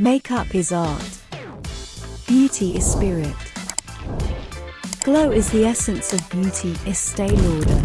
Makeup is art. Beauty is spirit. Glow is the essence of beauty, Estee Lauder.